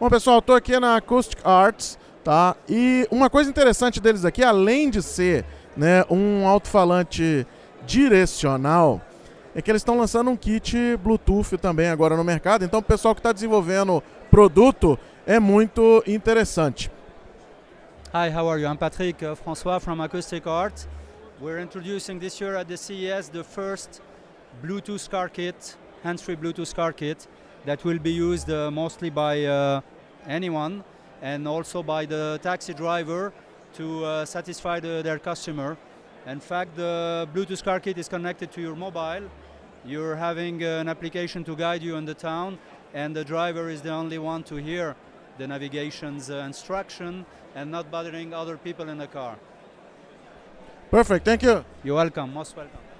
Bom, pessoal, estou aqui na Acoustic Arts, tá? E uma coisa interessante deles aqui, além de ser né, um alto-falante direcional, é que eles estão lançando um kit Bluetooth também agora no mercado. Então, o pessoal que está desenvolvendo produto é muito interessante. Hi, how are you? I'm Patrick uh, François from Acoustic Art. We're introducing this year at the CES the first Bluetooth car kit, hands-free Bluetooth car kit that will be used uh, mostly by uh, anyone and also by the taxi driver to uh, satisfy the, their customer. In fact, the Bluetooth car kit is connected to your mobile. You're having an application to guide you in the town and the driver is the only one to hear the navigation's uh, instruction and not bothering other people in the car. Perfect, thank you. You're welcome, most welcome.